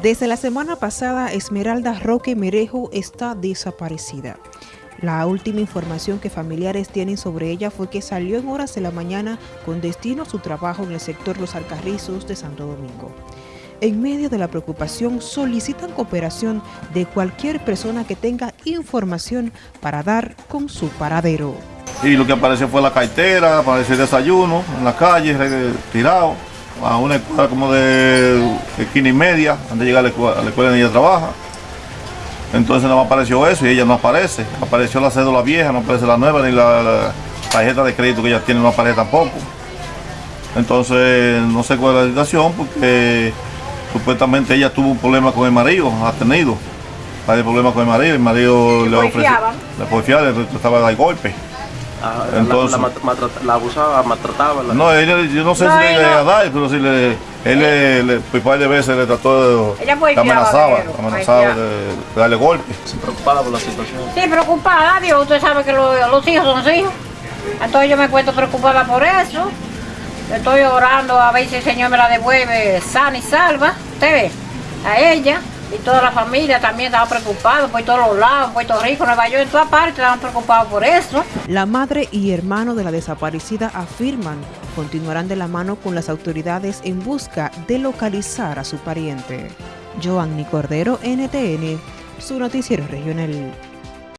Desde la semana pasada, Esmeralda Roque Merejo está desaparecida. La última información que familiares tienen sobre ella fue que salió en horas de la mañana con destino a su trabajo en el sector Los Alcarrizos de Santo Domingo. En medio de la preocupación, solicitan cooperación de cualquier persona que tenga información para dar con su paradero. Y lo que apareció fue la cartera, apareció el desayuno en la calle, tirado a una escuela como de esquina y media, antes de llegar a la escuela, a la escuela donde ella trabaja. Entonces no apareció eso y ella no aparece. Apareció la cédula vieja, no aparece la nueva, ni la, tarjeta de crédito que ella tiene no aparece tampoco. Entonces no sé cuál es la situación porque supuestamente ella tuvo un problema con el marido, ha tenido varios problemas con el marido, el marido le ofreció, le porfiaba, le trataba de dar golpes. Ah, Entonces, la, la, la, abusaba, maltrataba. La... No, él, yo no sé no, si le iba a dar, pero si le, él le, le, un par de veces le trató de, Ella amenazaba, amenazaba de, de, darle golpes. Se preocupada por la situación. Sí, preocupada, Dios, usted sabe que lo, los hijos son hijos. Entonces yo me encuentro preocupada por eso. Estoy orando a ver si el Señor me la devuelve sana y salva. Usted ve, a ella y toda la familia también estaba preocupada por todos los lados, en Puerto Rico, Nueva York, en todas partes estaban preocupados por eso. La madre y hermano de la desaparecida afirman continuarán de la mano con las autoridades en busca de localizar a su pariente. Joanny Cordero, NTN, su noticiero regional.